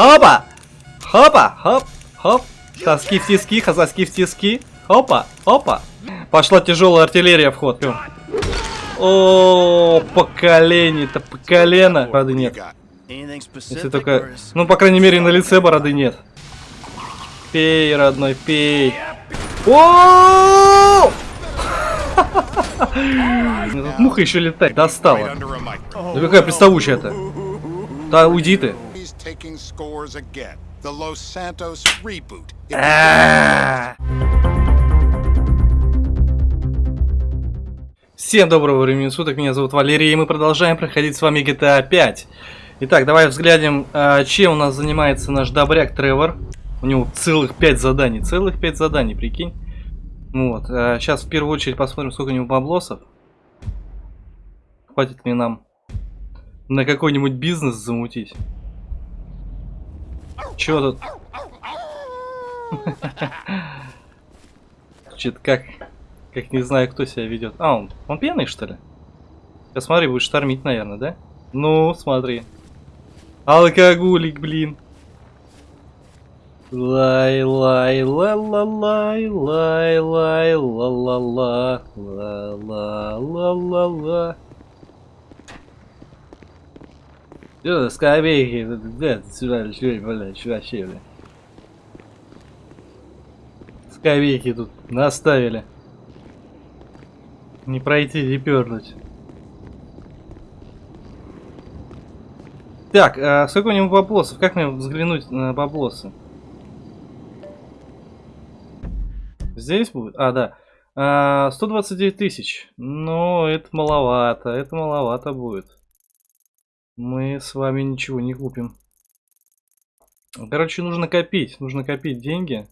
Хопа! Хопа! Хоп! Хоп! Соски в тиски, соски в тиски. Хопа! Хопа! Пошла тяжелая артиллерия в ход. О, по колени-то, по колено. Бороды нет. Если только... Ну, по крайней мере, на лице бороды нет. Пей, родной, пей. О! Тут муха еще летает. Достала. Да какая приставучая-то. Да уйди ты. А. Всем доброго времени суток, меня зовут Валерий, и мы продолжаем проходить с вами GTA 5. Итак, давай взглянем, а, чем у нас занимается наш добряк Тревор. У него целых 5 заданий, целых 5 заданий, прикинь. Вот, сейчас а, в первую очередь посмотрим, сколько у него баблосов. Хватит ли нам на какой-нибудь бизнес замутить. Чё тут? Чё-то как... Как не знаю, кто себя ведет. А, он, он пьяный, что ли? Сейчас смотри, будет штормить, наверное, да? Ну, смотри. Алкоголик, блин. Лай, лай, ла, ла, лай, лай, лай, ла, ла, ла, ла, ла, ла, ла, ла. Что, скамейки, да, сюда, сюда, блядь, вообще, блядь. Скамейки тут наставили. Не пройти, не пернуть. Так, а сколько у него баблосов? Как мне взглянуть на баблосы? Здесь будет? А, да. А, 129 тысяч. Ну, это маловато. Это маловато будет. Мы с вами ничего не купим. Короче, нужно копить. Нужно копить деньги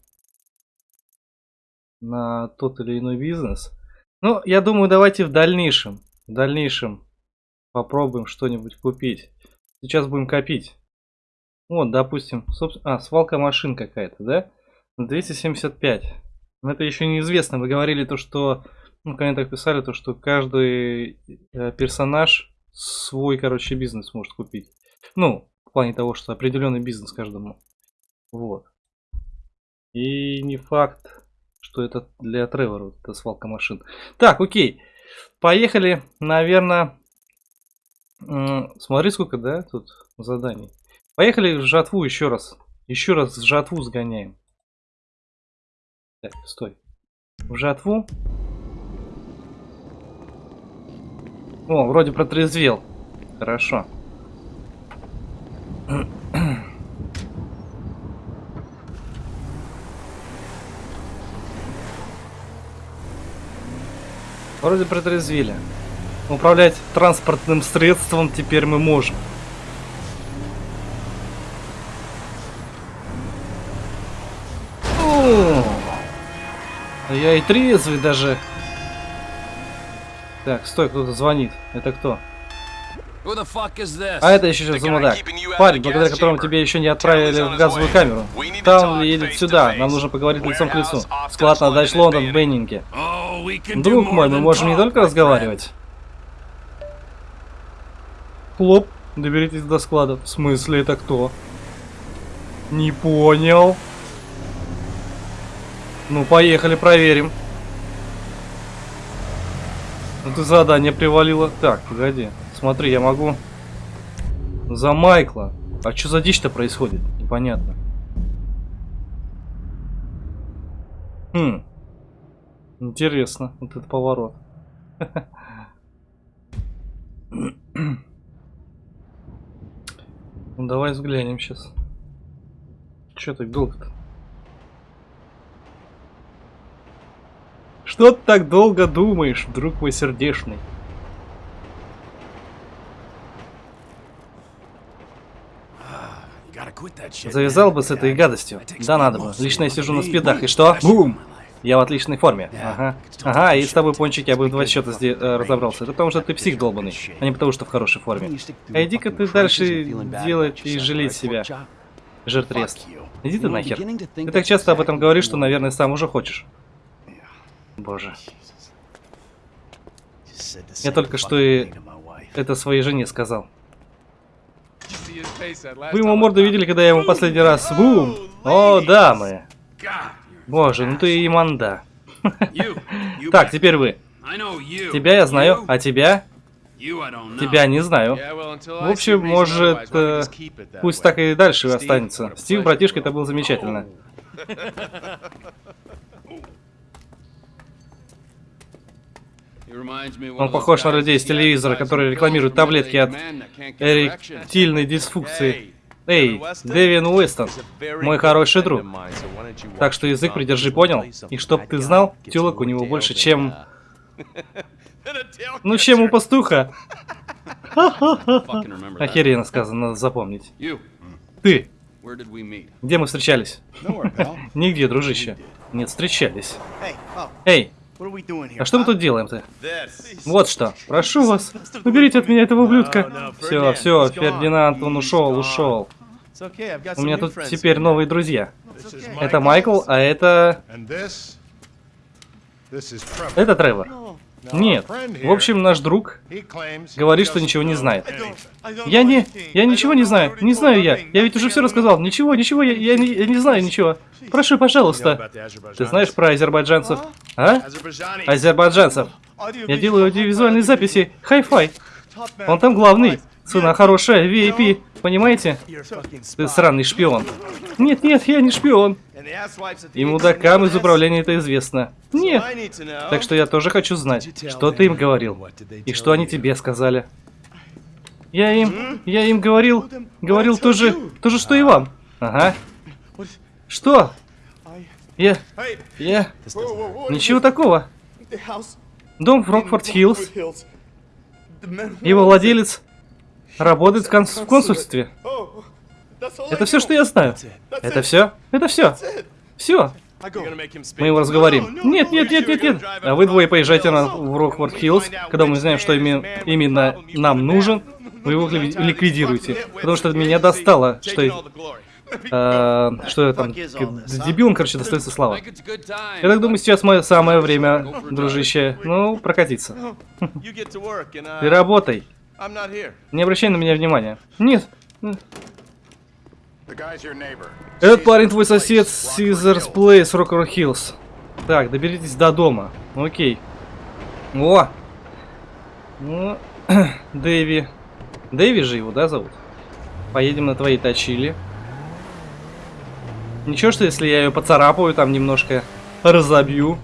на тот или иной бизнес. Ну, я думаю, давайте в дальнейшем, в дальнейшем попробуем что-нибудь купить. Сейчас будем копить. Вот, допустим, собственно, а, свалка машин какая-то, да? 275. Но это еще неизвестно. Вы говорили то, что, ну, в комментах писали то, что каждый э, персонаж свой, короче, бизнес может купить. Ну, в плане того, что определенный бизнес каждому. Вот. И не факт, что это для Тревора, вот эта свалка машин. Так, окей. Поехали, наверное... Смотри, сколько, да, тут заданий. Поехали в жатву еще раз. Еще раз в жатву сгоняем. Так, стой. В жатву. О, вроде протрезвел. Хорошо. Вроде протрезвели. Управлять транспортным средством теперь мы можем. Я и трезвый даже. Так, стой, кто-то звонит. Это кто? А это еще сейчас замудак. Парень, благодаря которому тебе еще не отправили в газовую камеру. Там едет сюда. Нам нужно поговорить лицом к лицу. Склад на Дач Лондон в Беннинге. Друг мой, мы можем не только разговаривать. Хлоп, доберитесь до склада. В смысле, это кто? Не понял. Ну, поехали, проверим. Ну ты задание привалило. Так, погоди. Смотри, я могу... За Майкла. А что за дичь-то происходит? Непонятно. Хм. Интересно, вот этот поворот. Ну давай взглянем сейчас. Че так долго-то? Что ты так долго думаешь, друг мой сердечный? Завязал бы с этой гадостью. Да, надо бы. Лично я сижу на спидах. И что? Бум! Я в отличной форме. Ага. Ага, и с тобой, Пончик, я бы в два счета здесь э, разобрался. Это потому что ты псих долбанный, а не потому что в хорошей форме. А иди-ка ты дальше делать и жалеть себя. Жертвест. Иди ты нахер. Ты так часто об этом говоришь, что, наверное, сам уже хочешь. Боже. Я только что и это своей жене сказал. Вы ему морду видели, когда я ему последний раз... Бум! О, дамы! Боже, ну ты и манда. Так, теперь вы. Тебя я знаю, а тебя? Тебя не знаю. В общем, может, э, пусть так и дальше останется. Стив, братишка, это было замечательно. Он похож на людей с телевизора, которые рекламируют таблетки от эректильной дисфункции. Эй, Дэвин Уэстон, мой хороший друг. Так что язык придержи, понял? И чтоб ты знал, тёлок у него больше, чем... Ну, чем у пастуха. Охеренно сказано, надо запомнить. Ты. Где мы встречались? Нигде, дружище. Нет, встречались. Эй, а что мы тут делаем-то? Вот что. Прошу вас, уберите от меня этого ублюдка. Все, все, Фердинанд, он ушел, ушел. У меня тут теперь новые друзья. Это Майкл, а это... Это Тревор. Нет. В общем, наш друг говорит, что ничего не знает. Я не... Я ничего не знаю. Не знаю я. Я ведь уже все рассказал. Ничего, ничего, я, я, не, я не знаю ничего. Прошу, пожалуйста. Ты знаешь про азербайджанцев? А? Азербайджанцев. Я делаю аудиовизуальные записи. Хай-фай. Он там главный. Цена хорошая, VIP. Понимаете? Ты сраный шпион. Нет, нет, я не шпион. И мудакам из управления это известно. Нет. Так что я тоже хочу знать, что ты им говорил. И что они тебе сказали. Я им... Я им говорил... Говорил то же... То же, что и вам. Ага. Что? Я... Я... Ничего такого. Дом в Рокфорд-Хиллз. Его владелец работает в, конс в консульстве. Это все, что я знаю. Это все? Это все. Все. Мы его разговорим. Нет, нет, нет, нет, нет. А вы двое поезжайте на, в Рокфорд Хиллз, когда мы знаем, что именно, именно нам нужен. Вы его ликвидируете. Потому что меня достало, что... Э, что я там... Дебилом, короче, достается слава. Я так думаю, сейчас мое самое время, дружище. Ну, прокатиться. Ты работай. Не обращай на меня внимания. Нет. Этот парень твой сосед Caesars Place, Rocker Hills. Так, доберитесь до дома. Окей. О! Ну, Дэви. Дэви же его, да, зовут? Поедем на твоей точили. Ничего, что если я ее поцарапаю, там немножко разобью.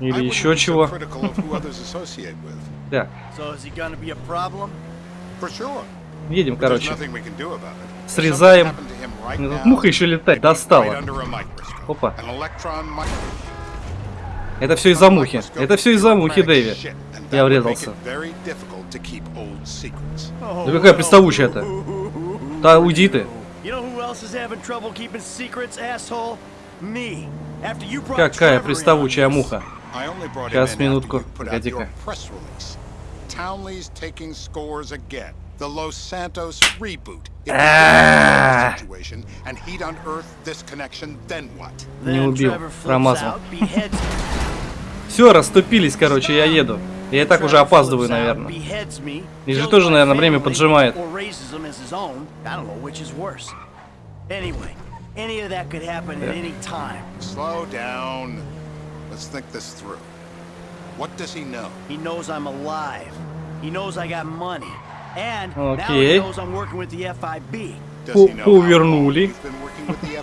Или еще чего. Да. Едем, короче. Срезаем. Тут муха еще летать достала. Опа. Это все из-за мухи. Это все из-за мухи, Дэви. Я врезался. Да какая приставучая-то? Да уйди ты. Какая приставучая муха. Сейчас, минутку. Погоди-ка. The Los Santos reboot. Не убил, промазал. Все, расступились, короче, я еду. Я и так уже опаздываю, наверное. И же тоже, наверное, время поджимает. What does he know? He knows I'm alive. He knows I got money. And now he knows I'm working with the FIB. The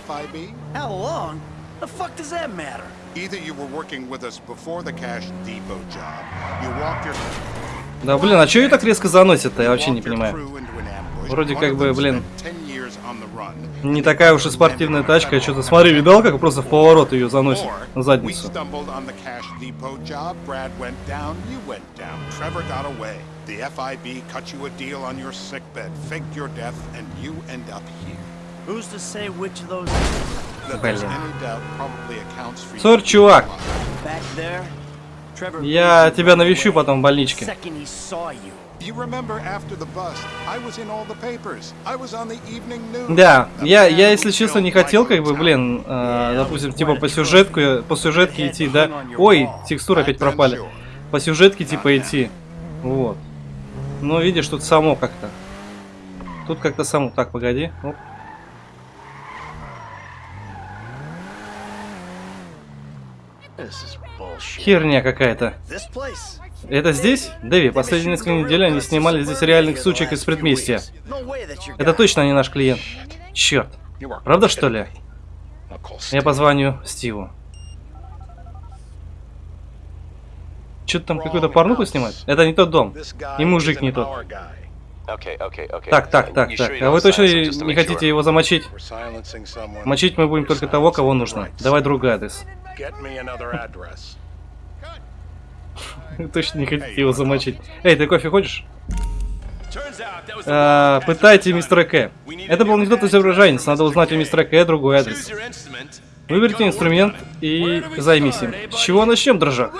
FIB? How long? The fuck does that matter? Either you were working with us before the Cash Depot job, you walked your... Да блин, а чё ее так резко заносит-то? Я вообще не понимаю. Вроде как бы, блин, не такая уж и спортивная тачка. Что-то смотри, видал, как просто в поворот ее заносит на задницу. The FIB cut you a deal on your sickbed, faked your death, and you end up here. Who's to say which of those... Блин. Сор, чувак. Я тебя навещу потом в больничке. Да, я, я, если честно, не хотел, как бы, блин, э, допустим, типа по сюжетку, по сюжетке идти, да. Ой, текстуры опять пропали. По сюжетке, типа, идти. Вот. Ну, видишь, тут само как-то. Тут как-то само. Так, погоди. Оп. Херня какая-то. Это здесь? Дэви, последние несколько недель они снимали здесь реальных сучек из предместья. Это точно не наш клиент. Черт. Правда, что ли? Я позвоню Стиву. Что-то там какую-то порнуху снимать? Это не тот дом. И мужик не тот. Так, так, так, так. А вы точно не хотите его замочить? Мочить мы будем только того, кого нужно. Давай другой адрес. Точно не хотите его замочить. Эй, ты кофе хочешь? А, пытайте мистера К. Это был не тот изображенец, надо узнать у мистера К другой адрес. Выберите инструмент и займись им. С чего начнем, дрожак?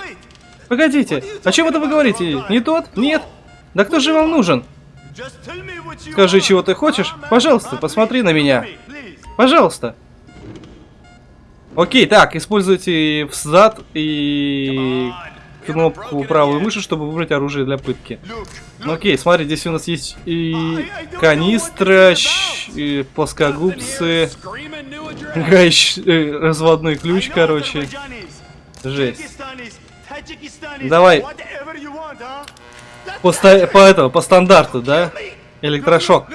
Погодите, о чем это вы говорите? Не тот? Нет? Да кто же вам нужен? Скажи, чего ты хочешь? Пожалуйста, посмотри на меня. Пожалуйста. Окей, так, используйте взад и кнопку правой мыши, чтобы выбрать оружие для пытки. Ну, окей, смотри, здесь у нас есть и канистра, и плоскогубцы, э, разводной ключ, короче. Жесть. Давай. По, по этого, по стандарту, да? Электрошок.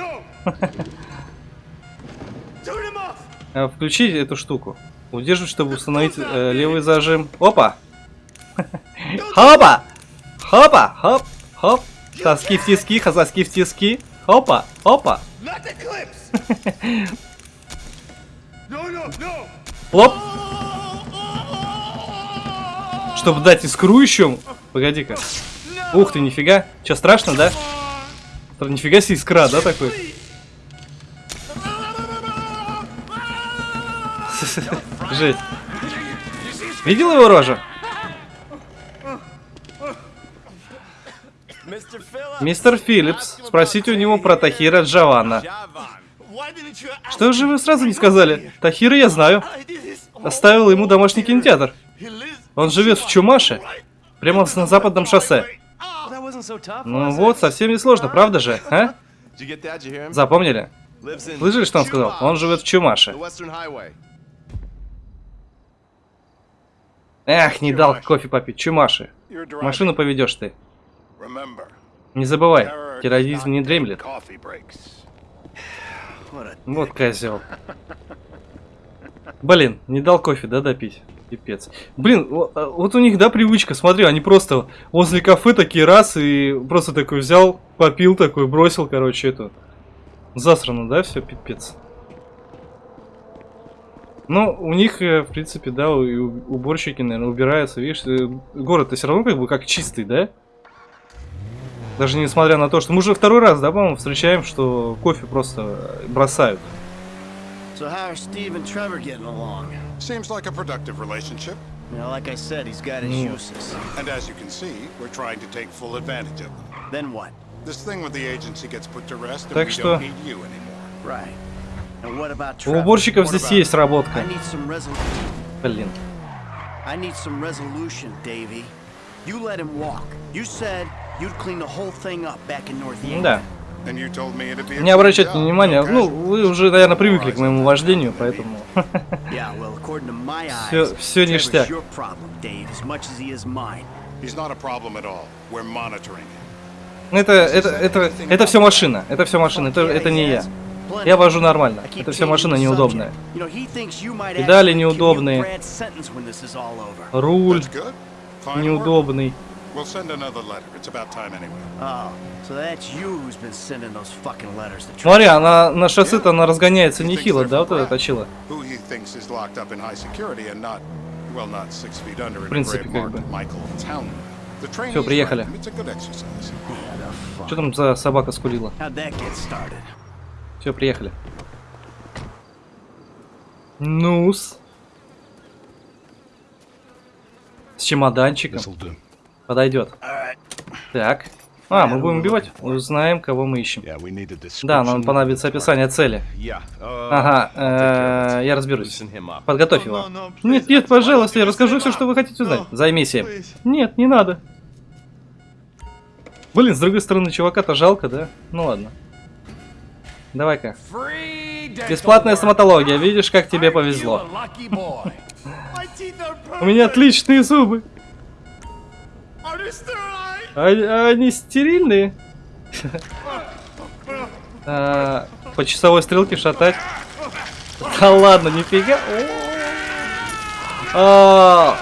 А, включи эту штуку. Удерживай, чтобы установить э, левый зажим. Опа! Хопа! Хопа! Хоп! Хоп! Соски в тиски, соски в тиски. Хопа! Хопа! Лоп! Чтобы дать искру еще. Погоди-ка. Ух ты, нифига. Че, страшно, да? Нифига себе искра, да, такой? Жесть. Видел его рожу? Мистер Филлипс, спросите у него про Тахира Джавана. Что же вы сразу не сказали? Тахира я знаю. Оставил ему домашний кинотеатр. Он живет в Чумаше, прямо на западном шоссе. Ну вот, совсем не сложно, правда же, а? Запомнили? Слышали, что он сказал? Он живет в Чумаше. Эх, не дал кофе попить. Чумаши. Машину поведешь ты. Не забывай, терроризм не дремлет. Вот козел. Блин, не дал кофе, да, допить? Пипец. Блин, а, вот у них, да, привычка, смотри, они просто возле кафе такие раз и просто такой взял, попил такой, бросил, короче, эту. Засрано, да, все, пипец. Ну, у них, э, в принципе, да, уборщики, наверное, убираются, видишь, э, город-то все равно как бы как чистый, да? Даже несмотря на то, что мы уже второй раз, да, по-моему, встречаем, что кофе просто бросают. So how are Steve and Trevor getting along? Seems like a productive relationship. You know, like I said, he's got his uses. And as you can see, we're trying to take full advantage of them. Then what? This thing with the agency gets put to rest, and Так we что- don't need you anymore. Right. And what about У Trevor? уборщиков здесь есть I работка. need some resolution. Блин. I need some resolution, Davy. You let him walk. You said you'd clean the whole thing up back in North Yankton. Да. Не обращайте внимания. Ну, вы уже, наверное, привыкли к моему вождению, поэтому... Всё Trevor's ништяк. Это, это, это, это все машина. Это все машина. Это, это не я. Я вожу нормально. Это все машина неудобная. Педали неудобные. Руль неудобный. We'll send another letter. It's about time anyway. Oh, so that's you who's been sending those fucking letters to. Смотри, она на шоссе-то она разгоняется нехило, да, вот это точила. Who he thinks is locked up in high security and not, well, not six feet under in a grave marked. Michael Townley. Is приехали. Что там за собака скулила? Все, приехали. Нус. С чемоданчиком. Подойдет. Так. А, мы будем убивать? Узнаем, кого мы ищем. Да, нам понадобится описание цели. Ага, э, я разберусь. Подготовь его. Нет, нет, пожалуйста, я расскажу все, что вы хотите узнать. Займись им. Нет, не надо. Блин, с другой стороны, чувака-то жалко, да? Ну ладно. Давай-ка. Бесплатная стоматология, видишь, как тебе повезло. У меня отличные зубы. Они стерильные? А, По часовой стрелке шатать. Да ладно, нифига. А.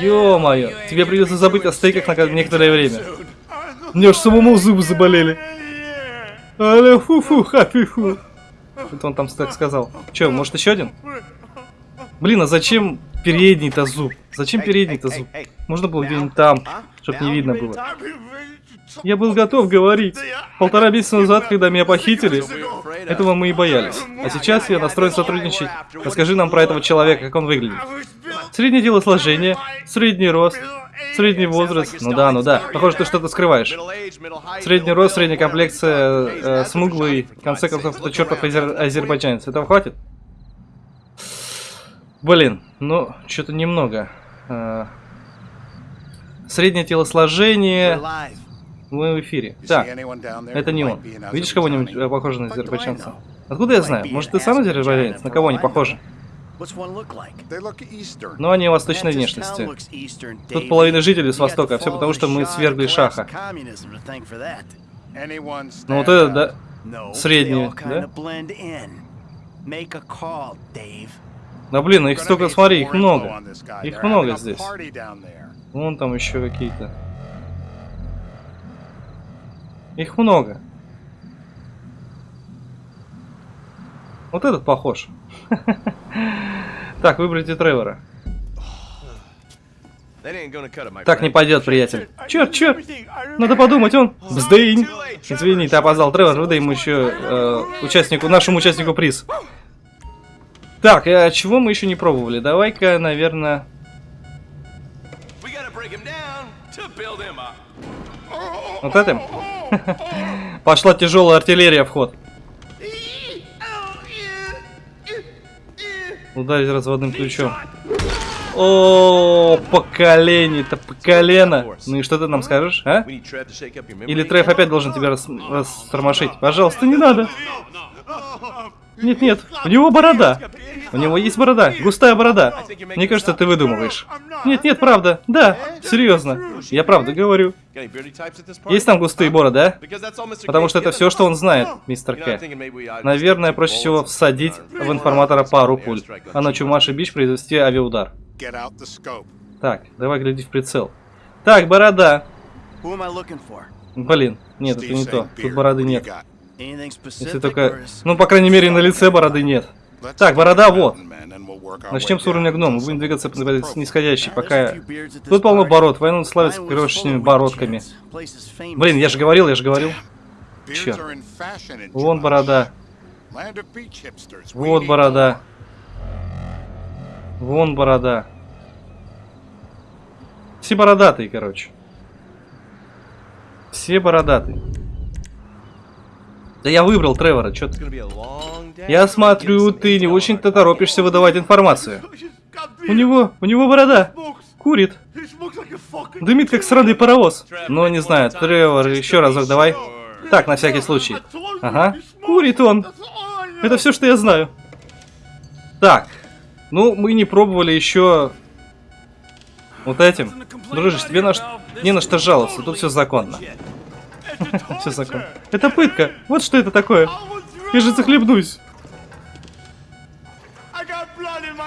Ё-моё, тебе придется забыть о стейках на некоторое время. Мне уж самому зубы заболели. Але фу-фу, хапи-фу. Это он там так сказал. Че, может еще один? Блин, а зачем передний-то зуб? Зачем передний-то зуб? Можно было где-нибудь там, чтобы не видно было. Я был готов говорить. Полтора месяца назад, когда меня похитили, этого мы и боялись. А сейчас я настроен сотрудничать. Расскажи нам про этого человека, как он выглядит. Среднее телосложение, средний рост, средний возраст. Ну да, ну да. Похоже, ты что-то скрываешь. Средний рост, средняя комплекция, э, смуглый. В конце концов, это чертов азер азербайджанец. Этого хватит? Блин, ну, что-то немного. Э, среднее телосложение. Мы в эфире. Так, это не он. Видишь кого-нибудь э, похожего на азербайджанца? Откуда я знаю? Может, ты сам азербайджанец? На кого они похожи? Но они восточной внешности. Тут половина жителей с востока, а все потому, что мы свергли шаха. Ну вот это, да, средний, да? Да блин, их столько, смотри, их много. Их много здесь. Вон там еще какие-то. Их много. Вот этот похож. Так, выберите Тревора. Так не пойдет, приятель. Черт, черт! Надо подумать, он... Бздынь! Извини, ты опоздал, Тревор, выдай ему еще э, участнику, нашему участнику приз. Так, а чего мы еще не пробовали? Давай-ка, наверное... Вот этим? Пошла тяжелая артиллерия в ход. Ударить разводным ключом. О, поколение-то, поколено. Ну и что ты нам скажешь, а? Или Треф опять должен тебя рас растормошить? Пожалуйста, не надо. Нет, нет, у него борода. У него есть борода, густая борода. Мне кажется, ты выдумываешь. Нет, нет, правда. Да, серьезно. Я правда говорю. Есть там густые бороды, да? Потому что это все, что он знает, мистер К. Наверное, проще всего всадить в информатора пару пуль, а на Чумаши Бич произвести авиаудар. Так, давай глядеть в прицел. Так, борода. Блин, нет, это не то. Тут бороды нет. Если только... Ну, по крайней мере, на лице бороды нет. Так, борода вот. Начнем с уровня гном. Будем двигаться по нисходящей, пока... Тут полно бород. Войну славится крошечными бородками. Блин, я же говорил, я же говорил. Черт. Вон борода. Вот борода. Вон борода. Все бородатые, короче. Все бородатые. Да я выбрал Тревора, что ты? Я смотрю, ты не очень-то торопишься выдавать информацию. У него, у него борода. Курит. Дымит, как сраный паровоз. Ну, не знаю, Тревор, еще разок давай. Так, на всякий случай. Ага. Курит он. Это все, что я знаю. Так. Ну, мы не пробовали еще вот этим. Дружище, тебе на... не на что жаловаться, тут все законно. Все законно. Это пытка. Вот что это такое. Я же захлебнусь.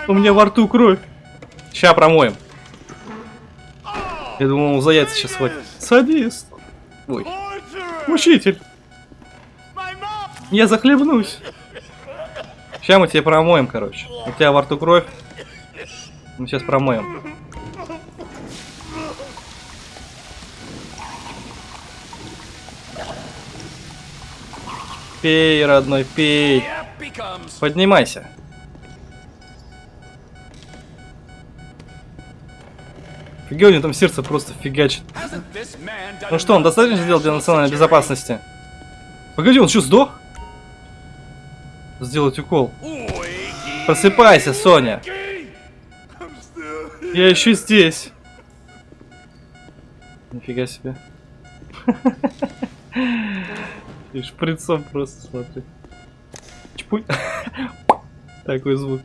У меня во рту кровь. Ща промоем. Я думал, он за яйца сейчас хватит. Садист. Ой. Учитель. Я захлебнусь. Сейчас мы тебе промоем, короче. У тебя во рту кровь. Мы сейчас промоем. Пей, родной, пей. Поднимайся. Фига у него там сердце просто фигачит. Ну что, он достаточно сделал для национальной безопасности? Погоди, он что, сдох? Сделать укол. Просыпайся, Соня. Я еще здесь. Нифига себе. И шприцом просто смотри. Чпуль. Такой звук.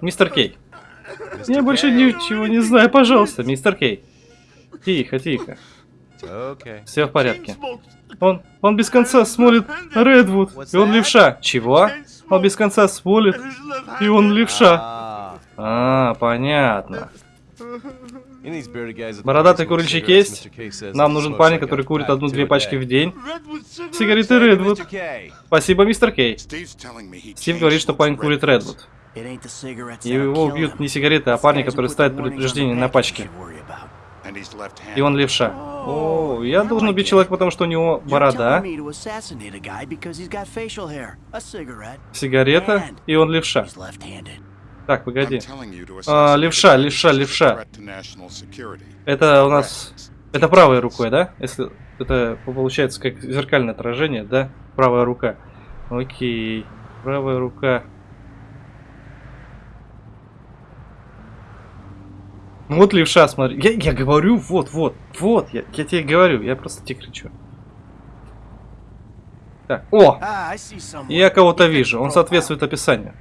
Мистер Кей. Я больше ничего не знаю, пожалуйста, мистер Кей. Тихо, тихо. Okay. Все в порядке. Он, он без конца смолит Редвуд, и он левша. Чего? Он без конца смолит, и он левша. Ah. А, понятно. Бородатый курильщик есть? Нам нужен парень, который курит одну-две пачки в день. Сигареты Редвуд. Спасибо, мистер Кей. Стив говорит, что парень курит. Редвуд. Его убьют не сигареты, а парни, warnings on предупреждение на пачке. И он левша. О, я должен убить человека, потому что у него борода, сигарета, и он левша. Так, погоди. А, левша, левша, левша. Это у нас... Это правой рукой, да? Если это получается как зеркальное отражение, да? Правая рука. Окей. Правая рука. Ну Вот левша, смотри. Я, я говорю, вот, вот, вот. Я, я тебе говорю, я просто тебе кричу. Так, о! Someone. Я кого-то вижу. Он соответствует описанию.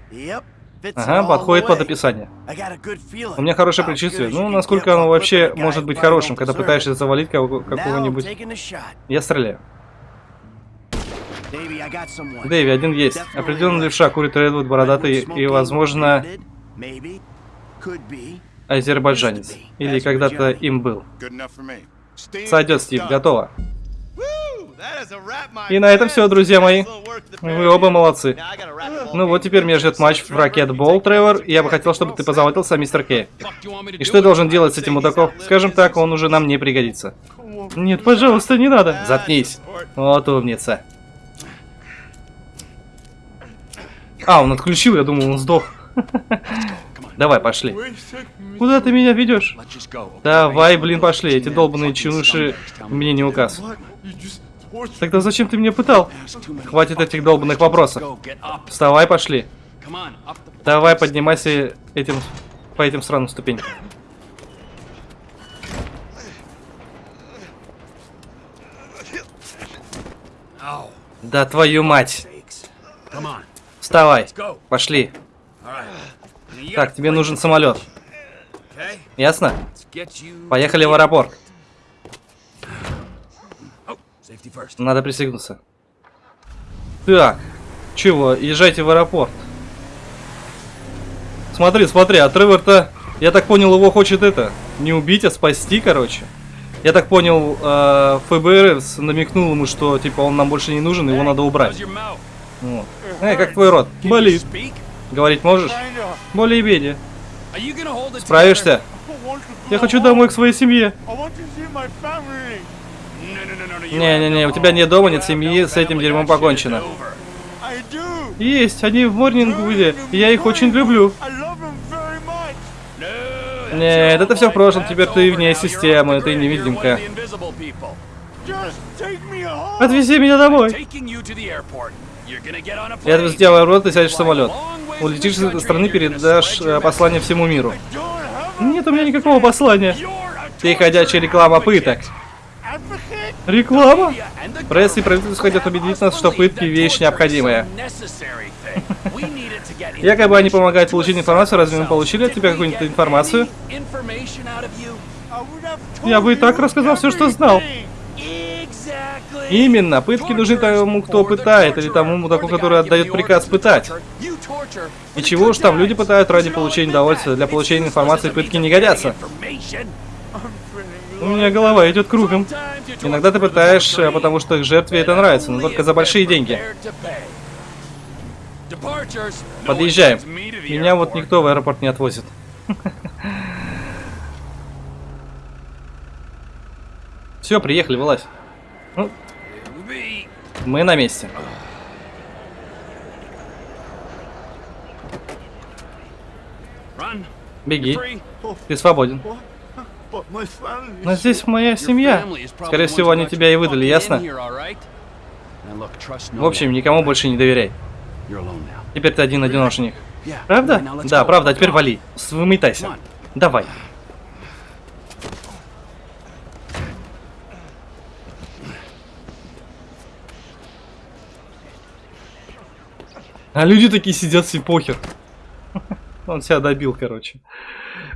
Ага, подходит под описание. У меня хорошее предчувствие. Ну, насколько оно вообще может быть хорошим, когда пытаешься завалить какого-нибудь... Я стреляю. Дэви, один есть. Определенно right. левша курит Редвуд, бородатый и, возможно, азербайджанец. Или когда-то им был. Сойдет, Стив, готово. И на этом все, друзья мои. Вы оба молодцы. Ну вот теперь меня ждет матч в ракетбол, Тревор, и я бы хотел, чтобы ты позаботился мистер Кей. И что я должен делать с этим мудаком? Скажем так, он уже нам не пригодится. Нет, пожалуйста, не надо. Заткнись. Вот умница. А, он отключил, я думал, он сдох. Давай, пошли. Куда ты меня ведешь? Давай, блин, пошли. Эти долбаные чуныши мне не указ. Тогда зачем ты меня пытал? Хватит этих долбанных вопросов. Вставай, пошли. Давай, поднимайся этим по этим странным ступенькам. Да твою мать. Вставай. Пошли. Так, тебе нужен самолет. Ясно? Поехали в аэропорт. Надо пристегнуться. Так, чего, езжайте в аэропорт. Смотри, смотри, а Тревор-то, я так понял, его хочет это, не убить, а спасти, короче. Я так понял, э, ФБР намекнул ему, что, типа, он нам больше не нужен, его надо убрать. Вот. Эй, как твой рот? Болит. Говорить можешь? Более-менее. Справишься? Я хочу домой к своей семье. Не-не-не, у тебя нет дома, нет семьи, с этим дерьмом покончено. Есть, они в Морнингвуде, и я их очень люблю. Нет, это все в прошлом, теперь ты вне системы, ты невидимка. Отвези меня домой. Я тебя в аэропорт, ты сядешь в самолет. Улетишь с этой страны, передашь э, послание всему миру. Нет у меня никакого послания. Ты ходячая реклама пыток. Реклама? Пресс и правительство хотят убедить нас, что пытки вещь необходимая. Якобы они помогают получить информацию, разве мы получили от тебя какую-нибудь информацию? Я бы и так рассказал все, что знал. Именно, пытки нужны тому, кто пытает, или тому мудаку, который отдает приказ пытать. И чего уж там, люди пытают ради получения удовольствия, для получения информации пытки не годятся. У меня голова идет кругом. Иногда ты пытаешь, э, потому что жертве это нравится, но только за большие деньги. Подъезжаем. Меня вот никто в аэропорт не отвозит. Все, приехали, вылазь. Ну, мы на месте. Беги. Ты свободен. Но здесь моя семья. Скорее всего, они тебя и выдали, ясно? В общем, никому больше не доверяй. Теперь ты один-одиношник. Правда? Да, правда, а теперь вали. Выметайся. Давай. А люди такие сидят все похер. Он себя добил, короче.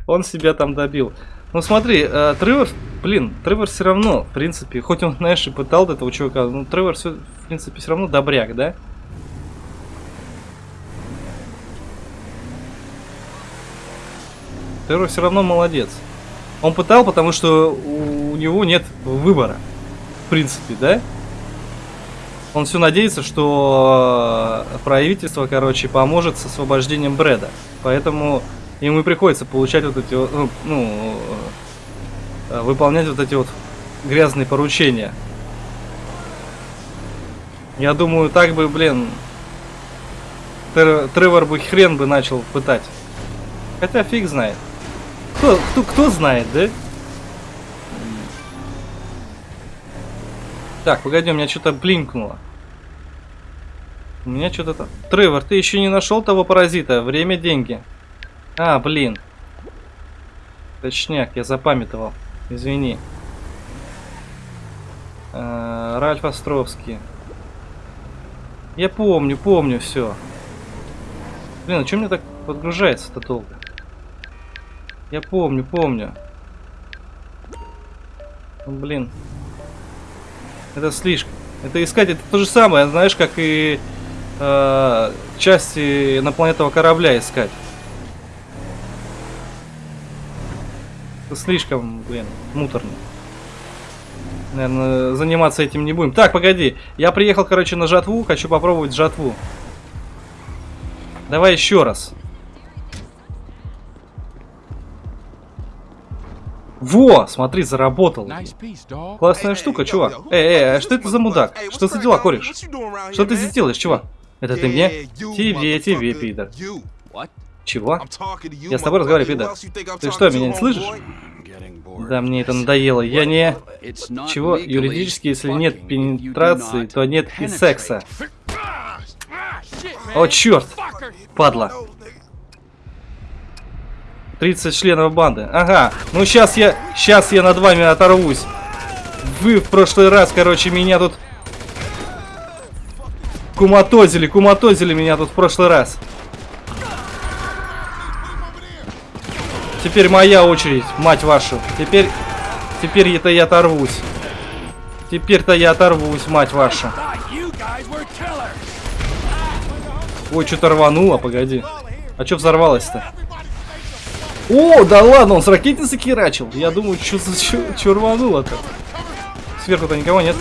Он себя там добил. Ну смотри, э, Тревор, блин, Тревор все равно, в принципе, хоть он, знаешь, и пытал этого чувака, ну Тревор, все, в принципе, все равно добряк, да? Тревор все равно молодец. Он пытал, потому что у, у него нет выбора, в принципе, да? Он все надеется, что э, правительство, короче, поможет с освобождением Брэда. Поэтому ему и приходится получать вот эти вот, ну, ну, э, выполнять вот эти вот грязные поручения. Я думаю, так бы, блин, Тр Тревор бы хрен бы начал пытать. Хотя фиг знает. Кто, кто, кто знает, да? Так, погоди, у меня что-то блинкнуло. У меня что-то там... Тревор, ты еще не нашел того паразита? Время, деньги. А, блин. Точняк, я запамятовал. Извини. А, Ральф Островский. Я помню, помню все. Блин, а что мне так подгружается-то долго? Я помню, помню. Ну, блин. Это слишком. Это искать, это то же самое, знаешь, как и э, части инопланетного корабля искать. Слишком, блин, муторно. Наверное, заниматься этим не будем. Так, погоди. Я приехал, короче, на жатву. Хочу попробовать жатву. Давай еще раз. Во, смотри, заработал. Классная штука, чувак. Эй, эй, а что это за мудак? Что за дела, кореш? Что ты здесь делаешь, чувак? Это ты мне? Тебе, тебе, пидор. Чего? Я с тобой разговариваю, пидор. Ты что, меня не слышишь? Да, мне это надоело. Я не... Чего? Юридически, если нет пенетрации, то нет и секса. О, черт! Падла. 30 членов банды. Ага. Ну сейчас я... Сейчас я над вами оторвусь. Вы в прошлый раз, короче, меня тут... Куматозили, куматозили меня тут в прошлый раз. Теперь моя очередь, мать вашу. Теперь... Теперь это я оторвусь. Теперь-то я оторвусь, мать вашу. Ой, что-то рвануло, погоди. А что взорвалось-то? О, да ладно, он с ракетницы херачил. Я думаю, что за рвануло-то? Сверху-то никого нет.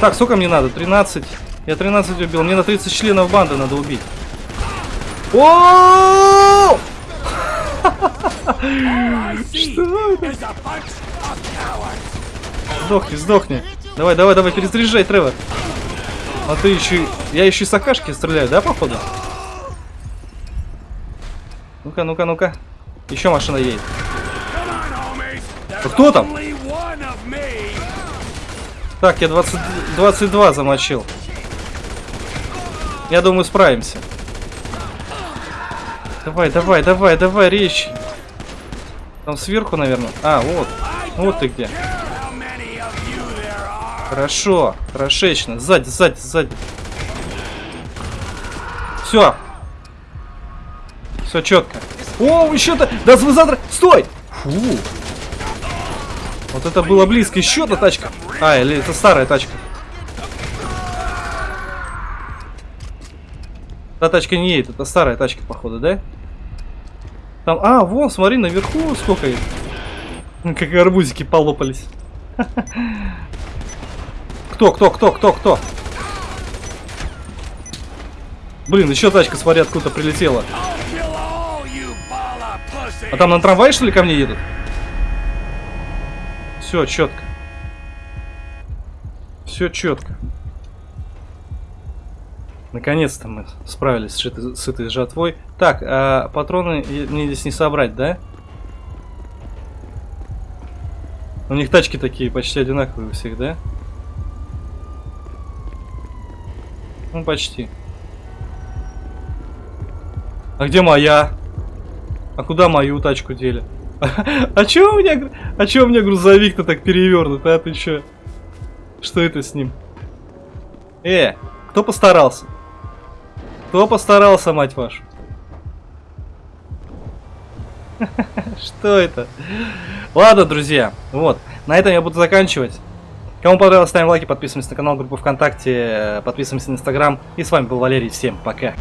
Так, сколько мне надо? 13. Я 13 убил. Мне на 30 членов банды надо убить. О! Что это? Сдохни, сдохни. Давай, давай, давай, перезаряжай, Тревор. А ты еще... Я еще из Акашки стреляю, да, походу? Ну-ка, ну-ка, ну-ка. Еще машина едет. А кто там? Так, я 20, 22 замочил. Я думаю, справимся. Давай, давай, давай, давай, речь. Там сверху, наверное. А, вот. Вот ты где. Хорошо, хорошечно. Сзади, сзади, сзади. Все. Все четко. О, еще-то! Да вы. Стой! Фу. Вот это было близко. Еще одна тачка. А, или это старая тачка. Та тачка не едет, это старая тачка, походу, да? Там, а, вон, смотри, наверху сколько их. Как арбузики полопались. Кто, кто, кто, кто, кто? Блин, еще тачка, смотри, откуда прилетела. А там на трамвае, что ли, ко мне едут? Все, четко. Все четко. Наконец-то мы справились с этой, жатвой. Так, а патроны мне здесь не собрать, да? У них тачки такие почти одинаковые у всех, да? Ну, почти. А где моя? А куда мою тачку дели? А чё у меня, а чё у меня грузовик-то так перевернут, а ты чё? Что это с ним? Э, кто постарался? Кто постарался, мать вашу? Что это? Ладно, друзья, вот. На этом я буду заканчивать. Кому понравилось, ставим лайки, подписываемся на канал, группу ВКонтакте, подписываемся на Инстаграм. И с вами был Валерий. Всем пока.